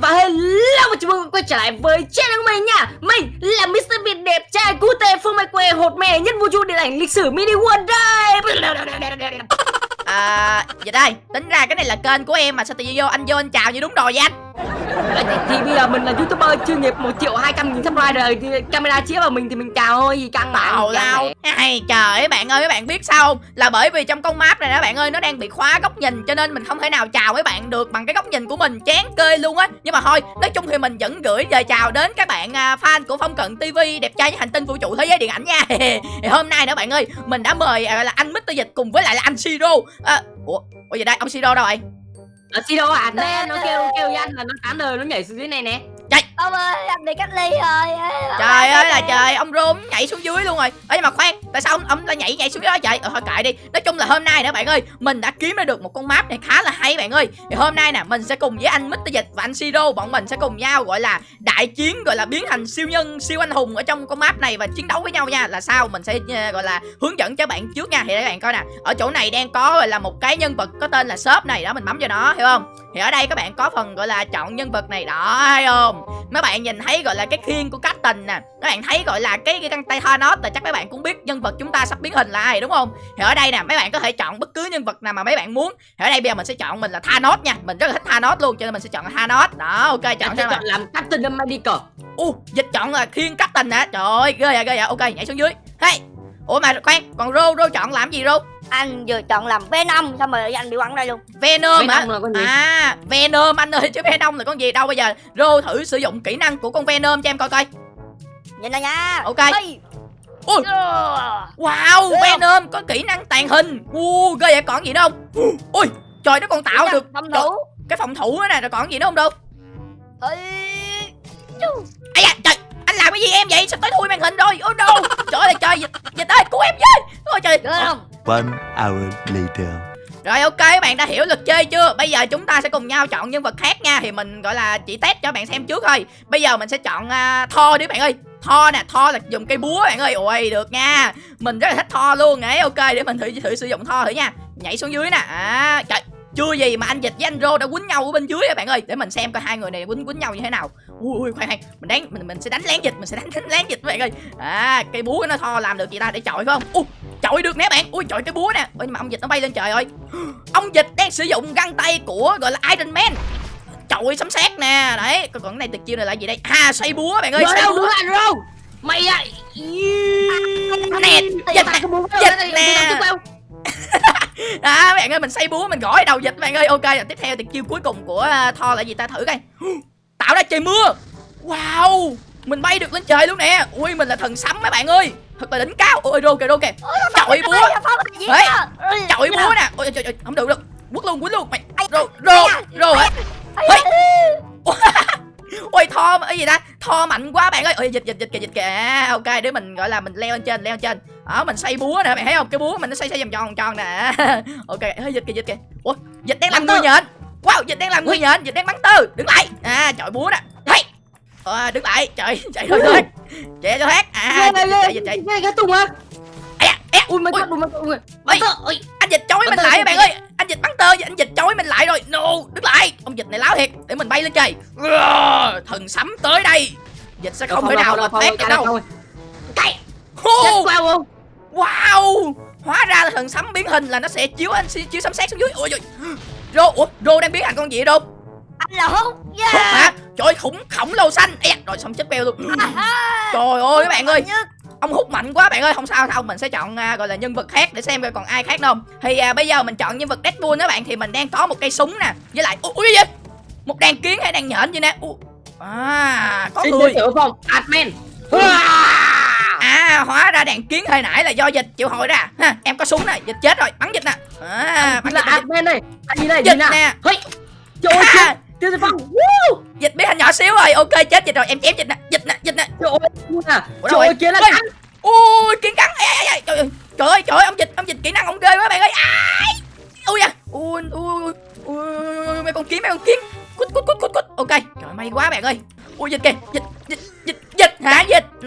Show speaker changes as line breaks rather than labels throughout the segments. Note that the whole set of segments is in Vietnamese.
và hello và chào mừng quay trở lại với channel của mình nha Mình là Mr. Việt đẹp trai cute phương mai quê hột mè nhất vũ trụ điện ảnh lịch sử mini world đây
À, vậy đây, tính ra cái này là kênh của em mà sao tự nhiên vô anh vô anh chào như đúng rồi vậy anh
thì, bây giờ mình là youtuber chuyên nghiệp 1 triệu 200 nghìn subscriber rồi thì camera chiếu vào mình thì mình chào thôi gì căng mà
Tào lao. Hay trời ơi bạn ơi các bạn biết sao không? Là bởi vì trong con map này đó bạn ơi Nó đang bị khóa góc nhìn cho nên mình không thể nào chào với bạn được Bằng cái góc nhìn của mình. Chán kê luôn á. Nhưng mà thôi nói chung thì mình vẫn gửi lời chào đến các bạn à, fan của Phong Cận TV Đẹp trai với hành tinh vũ trụ thế giới điện ảnh nha. Thì Hôm nay nữa bạn ơi Mình đã mời à, là anh Mr. Dịch cùng với lại là anh Siro à, Ủa, ủa vậy đây? Ông Siro đâu rồi
Ở Sido à, nè, nó kêu kêu với anh là nó tán đời nó nhảy xuống dưới này nè
Ông ơi, anh bị cách ly rồi.
Trời ơi là trời, ông Rôm nhảy xuống dưới luôn rồi. Nhưng mà khoan, tại sao ông, ông lại nhảy nhảy xuống dưới đó vậy? Ờ thôi kệ đi. Nói chung là hôm nay nữa bạn ơi Mình đã kiếm ra được một con map này khá là hay bạn ơi. Thì hôm nay nè, mình sẽ cùng với anh Mr. Dịch và anh Siro Bọn mình sẽ cùng nhau gọi là đại chiến Gọi là biến thành siêu nhân, siêu anh hùng ở trong con map này Và chiến đấu với nhau nha. Là sao? Mình sẽ uh, gọi là hướng dẫn cho bạn trước nha. Thì các bạn coi nè. Ở chỗ này đang có gọi là một cái nhân vật có tên là shop này đó Mình bấm vào nó, hiểu không? Thì ở đây các bạn có phần gọi là chọn nhân vật này đó thấy không mấy bạn nhìn thấy gọi là cái khiên của Captain nè. Các bạn thấy gọi là cái cái găng tay Thanos là chắc mấy bạn cũng biết nhân vật chúng ta sắp biến hình là ai đúng không? Thì ở đây nè mấy bạn có thể chọn bất cứ nhân vật nào mà mấy bạn muốn. Thì ở đây bây giờ mình sẽ chọn mình là Thanos nha. Mình rất là thích Thanos luôn cho nên mình sẽ chọn Thanos. Đó ok chọn
Chọn
cho
chọn làm Captain America.
U dịch chọn là khiên Captain nè. Trời ơi ghê vậy ghê vậy. Ok nhảy xuống dưới. Hey ủa mà khoan còn rô rô chọn làm gì rô
Anh vừa chọn làm Venom Xong rồi anh bị quăng đây luôn
Venom hả?
Venom gì?
À, Venom anh ơi chứ Venom là con gì đâu bây giờ. Rô thử sử dụng kỹ năng của con Venom cho em coi coi.
Nhìn này nha
Ok.
Ây.
Ui.
Ờ.
Wow,
Ghê không?
Venom có kỹ năng tàn hình. Wow, ghê vậy còn gì nữa không? Ui, trời nó còn tạo được
Phòng
trời,
thủ
cái phòng thủ nữa nè rồi còn gì nữa không đâu.
Ây
da, trời, làm cái gì em vậy? Sao tới thui màn hình rồi? Oh no. Trời ơi trời, dịch, ơi cứu em với. Ôi trời.
Không
One hour later.
Rồi ok các bạn đã hiểu luật chơi chưa Bây giờ chúng ta sẽ cùng nhau chọn nhân vật khác nha Thì mình gọi là chỉ test cho bạn xem trước thôi Bây giờ mình sẽ chọn uh, Thor đi bạn ơi Thor nè Thor là dùng cây búa bạn ơi Ôi được nha Mình rất là thích Thor luôn ấy Ok để mình thử thử sử dụng Thor thử nha Nhảy xuống dưới nè à, Trời chưa gì mà anh dịch với anh rô đã quýnh nhau ở bên dưới á bạn ơi để mình xem coi hai người này quýnh quýnh nhau như thế nào ui ui khoan khoan. Mình đánh mình mình sẽ đánh lén dịch mình sẽ đánh, đánh lén dịch các bạn ơi. À cây búa nó thò làm được gì ta để chọi phải không? Ui chọi được nè bạn. Ui chọi cái búa nè. Ôi nhưng mà ông dịch nó bay lên trời ơi. Ông dịch đang sử dụng găng tay của gọi là Iron Man. Chọi sấm sét nè. Đấy còn cái này tuyệt chiêu này là gì đây? À xoay búa bạn ơi xoay
đâu
búa.
là đâu? Mày à
nè dịch nè dịch nè. à bạn ơi mình xây búa mình gõ đầu dịch bạn ơi. Ok tiếp theo thì chiêu cuối cùng của uh, Thor là gì ta? Thử coi tạo ra trời mưa. Wow mình bay được lên trời luôn nè. Ui mình là thần sấm mấy bạn ơi. Thật là đỉnh cao. Ôi rô kìa rô kìa. Chọi búa. Đấy, chọi búa nè. Ôi trời trời không được đâu quất luôn quýnh luôn. Mày rô rô rô hả? Ê. ôi. Thor cái gì ta? Thor mạnh quá bạn ơi. Ôi dịch dịch dịch kìa dịch kìa. À, ok để mình gọi là mình leo lên trên leo lên trên. Đó mình xây búa nè bạn thấy không? Cái búa mình nó xây xây vòng tròn tròn nè. Ok hơi dịch kìa dịch kìa. Ủa dịch đang làm
tư.
nhện wow dịch đang làm người nhện dịch đang bắn tư. Đứng lại. À chọi búa nè hey. à, đứng lại. Trời chạy thôi thôi. Chạy cho thoát à chạy dịch chạy
Ghê cái tùng á
da.
Ui mày
Ui.
mày Ui. Ui
anh dịch chói mình lại
tơ,
bạn ơi. Anh dịch bắn tơ anh dịch chói mình lại rồi. No đứng lại. Ông dịch này láo thiệt. Để mình bay lên trời Rờ, thần sấm tới đây. Dịch sẽ không thể nào mà thoát được đâu. Cái-
không?
Wow! Hóa ra là thần sấm biến hình là nó sẽ chiếu anh chiếu sấm sét xuống dưới. Ôi trời rô ủa rô đang biến thành con gì vậy đâu
Anh là hút
Hút hả? Trời ơi, khủng khổng lồ xanh. Da, rồi xong chết beo luôn. Trời ơi. Các bạn ơi. ông hút mạnh quá bạn ơi. Không sao đâu mình sẽ chọn à, gọi là nhân vật khác để xem coi còn ai khác không. Thì à, bây giờ mình chọn nhân vật Deadpool đó bạn thì mình đang có một cây súng nè với lại ui ui gì một đàn kiến hay đàn nhện gì nè? Ui. à có
Xin
người.
thiệu không Admin.
À hóa ra đàn kiến hồi nãy là do dịch chịu hồi ra ha em có súng nè dịch chết rồi bắn dịch nè. À, bắn
là
dịch,
admin đây Anh này
dịch
nè. Trời ơi chết Tiêu Diệp Phong
dịch biến thành nhỏ xíu rồi ok chết dịch rồi em chém dịch nè dịch nè dịch nè.
Trời ơi Trời ơi kia là cắn
ui kiến cắn trời ơi trời ơi trời ơi ông dịch ông dịch kỹ năng ông ghê quá bạn ơi. Ai? Ui à ui ui ui mấy con kiến mấy con kiến. Cút cút cút cút cút ok trời may quá bạn ơi. Ui dịch kìa dịch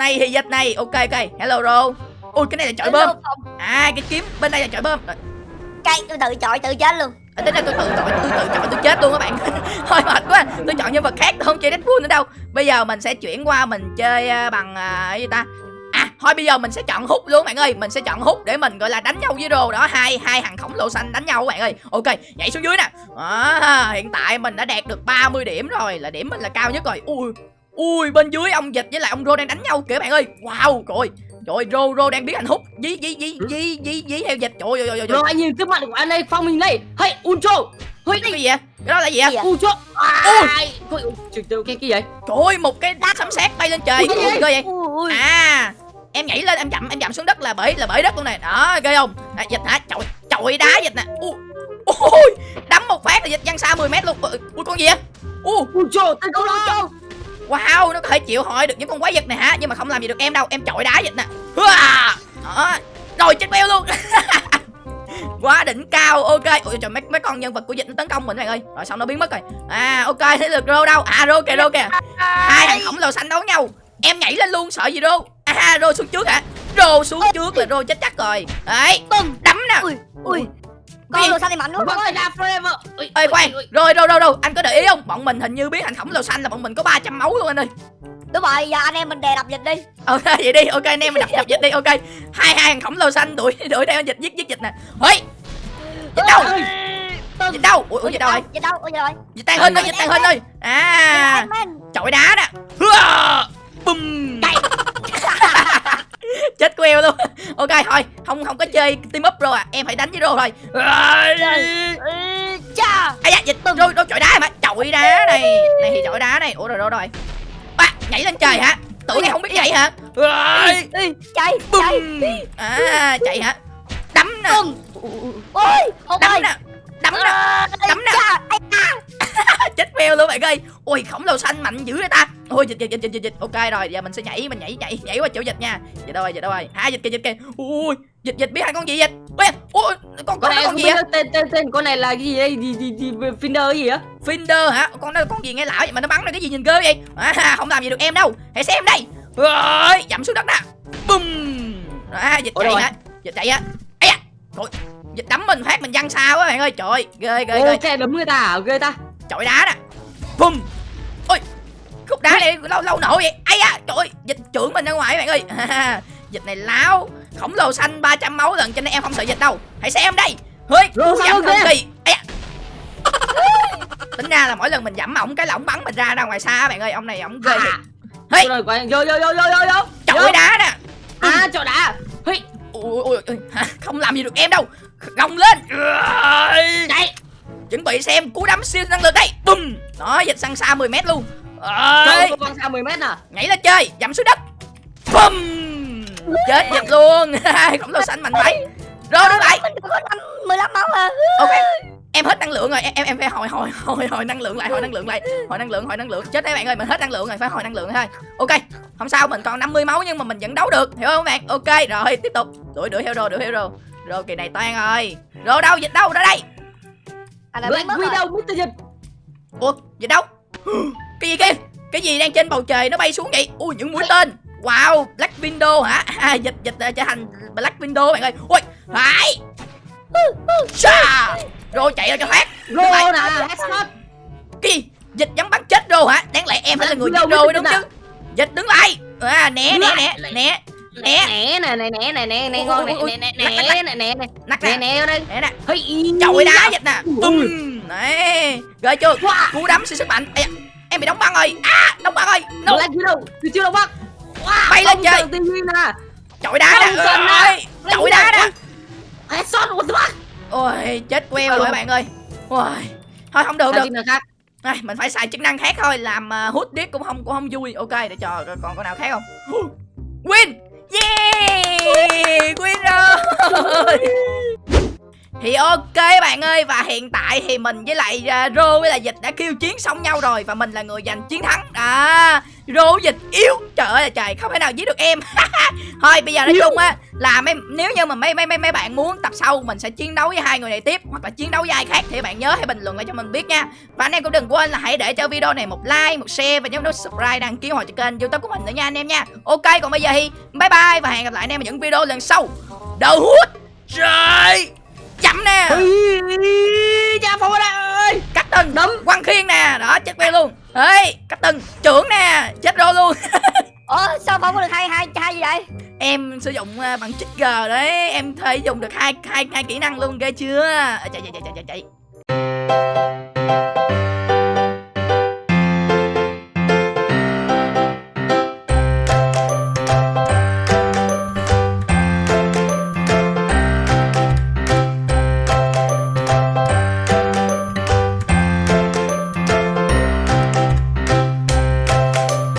này thì dịch này. Ok ok. Hello ro ui cái này là chọi bơm. À cái kiếm bên đây là chọi bơm.
Cây tôi tự chọi tự chết luôn.
À, tính ra tôi tự chọi tôi tự chọi tôi chết luôn các bạn. Thôi mệt quá. Tôi chọn nhân vật khác tôi không chơi Deadpool nữa đâu. Bây giờ mình sẽ chuyển qua mình chơi à, bằng à, cái gì ta? À thôi bây giờ mình sẽ chọn hút luôn bạn ơi. Mình sẽ chọn hút để mình gọi là đánh nhau với rô đó. Hai hai thằng khổng lồ xanh đánh nhau các bạn ơi. Ok nhảy xuống dưới nè. À, hiện tại mình đã đạt được 30 điểm rồi. Là điểm mình là cao nhất rồi. Ui ui bên dưới ông dịch với lại ông rô đang đánh nhau kìa bạn ơi. Wow trời trời rô rô đang biến thành hút. Dí dí dí dí dí dí theo dịch. Trời ơi trời ơi, trời
Rồi anh nhìn trước mặt của anh đây phong mình đây. Hey Ultra Hey.
Cái gì vậy? Cái đó là gì vậy?
Ultra
Ui.
Trời ơi cái cái gì vậy?
Trời ơi một cái sấm sét bay lên trời.
Ui, cái
vậy? À em nhảy lên em chậm em chậm xuống đất là bể là bể đất luôn này đó ghê không? À, dịch hả? Chọi chọi đá dịch nè. Ui ui đấm một phát là dịch văng xa 10 mét luôn. Ui, con gì vậy? Ui.
Ultra tấn công nó
wow nó có thể chịu hỏi được những con quái vật này hả? Nhưng mà không làm gì được em đâu em chọi đá dịch nè. Đó rồi chết beo luôn. Quá đỉnh cao ok. Ui trời mấy mấy con nhân vật của dịch nó tấn công mình bạn ơi. Rồi xong nó biến mất rồi. À ok thế được rô đâu? À rô kìa rô kìa. Hai thằng khổng lồ xanh đấu nhau. Em nhảy lên luôn sợ gì rô? À rô xuống trước hả? Rô xuống trước là rô chết chắc rồi. Đấy đấm nè.
Ui ui? Con đồ xanh thì mạnh không ơi
Wakanda forever.
Khoan.
ui.
rồi đâu đâu đâu. Anh có để ý không? Bọn mình hình như biến thành khổng lồ xanh là bọn mình có 300 máu luôn anh ơi.
Đúng rồi giờ anh em mình đè đập dịch đi.
Ok vậy đi. Ok anh em mình đập đập dịch đi. Ok. Hai hai thằng khổng lồ xanh đuổi đuổi theo dịch giết giết dịch nè. Ơi dịch đâu?
Bùm.
dịch đâu? Ui ui, dịch đâu rồi
dịch đâu? Dịch rồi
dịch tàn hình ơi dịch tàn hình ơi à. Chọi đá nè bum chết queo luôn. Ok thôi không không có chơi team up rồi à. Em phải đánh với rô thôi.
Cha
ai da dịch rô rô chọi đá mà chọi đá này này thì chọi đá này. Ủa rồi đâu rồi. À, nhảy lên trời hả? Tưởng em không biết nhảy hả?
Chạy chạy
à chạy hả? Đấm nè.
Ôi
đấm nè. Đấm nè. Đấm nè. chết queo luôn bạn ơi ôi khổng lồ xanh mạnh dữ vậy ta. Ôi dịch dịch dịch dịch dịch, ok rồi giờ mình sẽ nhảy mình nhảy nhảy nhảy qua chỗ dịch nha. Dịch đâu rồi dịch đâu rồi à dịch kìa dịch kìa. Ui dịch dịch biết hai con gì dịch ui ui con
Con này
con gì á
tên tên tên con này là cái gì đây? Gì gì gì Finder gì á?
Finder hả? Con đó con gì nghe lão vậy mà nó bắn ra cái gì nhìn ghê vậy? À, không làm gì được em đâu. Hãy xem đây. Rồi dậm xuống đất nè. Bum à, dịch chạy hả? Dịch chạy á ấy à trời dịch đấm mình phát mình văng xa quá bạn ơi. Trời ơi, ghê ghê. Ghê
đấm người ta à? Ghê ta.
Chọi đá nè. Bum khúc đá này lâu lâu nổ vậy. Ai da trời ơi dịch trưởng mình ra ngoài bạn ơi. Dịch này láo. Khổng lồ xanh 300 máu lần cho nên em không sợ dịch đâu. Hãy xem đây. Hơi
ghê?
thần kỳ. Da. Tính ra là mỗi lần mình dẫm ổng cái là ổng bắn mình ra ra ngoài xa bạn ơi ông này ổng ghê
À.
thiệt Hey.
vô vô vô vô vô vô.
Chọi đá nè.
À chỗ đá Hey,
ui ui không làm gì được em đâu. Gồng lên.
Chạy.
Chuẩn bị xem cú đấm siêu năng lượng đây. Bum đó dịch sang xa 10 mét luôn.
Trời
Ơi,
con xa 10 mét à?
Nhảy lên chơi dậm xuống đất. Bum chết dịch luôn. Khổng lồ xanh mạnh vậy rồi đứng lại.
Mình có năm mười lăm máu à?
Ok. Em hết năng lượng rồi. Em em em phải hồi hồi hồi hồi năng lượng lại hồi năng lượng lại. Hồi năng lượng hồi năng lượng. Chết đấy bạn ơi mình hết năng lượng rồi. Phải hồi năng lượng thôi. Ok. Không sao mình còn 50 máu nhưng mà mình vẫn đấu được. Hiểu không bạn? Ok rồi tiếp tục. Đuổi đuổi theo rô đuổi theo rô. Rô kỳ này toan rồi rô đâu? Dịch đâu ra đây?
Anh đã
Black
rồi.
Widow Mr. Dịch
ủa dịch đâu cái gì kia cái gì đang trên bầu trời nó bay xuống vậy ui những mũi tên wow black window hả à, dịch dịch ờ, trở thành black window bạn ơi ui phải Chà! rồi chạy ra cho thoát
Rô nè
cái gì dịch dám bắn chết rô hả đáng lẽ em phải là người
biết
rô đúng chứ dịch đứng lại à né
Đứng
né
lại.
né né Nè.
nè nè nè nè nè nè nè
Ui,
ngon
ui, ui,
nè nè
lắc, lắc,
nè nè nè nè
nắc
nè
nè
nè ở đây
nè nè
Hey,
chọi đá dịch nè
Ui.
tum này ghê chưa
Wow.
cú đấm siêu sức mạnh Ây da, em bị đóng băng rồi. À đóng băng rồi. No.
Black Widow từ chưa đâu bác
Bay lên chơi.
TV nè.
Chọi đá nè. chọi đá nè.
headshot what the fuck?
Ôi chết queo rồi bạn ơi. Ôi thôi không được được. Ai, mình phải xài chức năng khác thôi. Làm uh, hút điếc cũng không cũng không vui. Ok để cho còn có nào khác không? Win! Yeah! Win rồi thì ok bạn ơi và hiện tại thì mình với lại uh, rô với lại dịch đã kêu chiến xong nhau rồi và mình là người giành chiến thắng. À rô dịch yếu. Trời ơi là trời không thể nào giết được em. Thôi bây giờ nói chung á là mấy nếu như mà mấy mấy mấy mấy bạn muốn tập sau mình sẽ chiến đấu với hai người này tiếp hoặc là chiến đấu với ai khác thì bạn nhớ hãy bình luận lại cho mình biết nha. Và anh em cũng đừng quên là hãy để cho video này một like một share và nhấn nút subscribe đăng ký hội cho kênh youtube của mình nữa nha anh em nha. Ok còn bây giờ thì bye bye và hẹn gặp lại anh em ở những video lần sau. Đầu hút!
Cha đây ơi
cắt từng
đấm
quăng khiên nè. Đó chết queo luôn. Ê cắt từng trưởng nè chết rồi luôn.
Ủa sao không có được hai hai hai gì vậy?
Em sử dụng à, bằng chích g đấy. Em thể dùng được hai hai hai kỹ năng luôn ghê chưa? À, chạy chạy chạy chạy chạy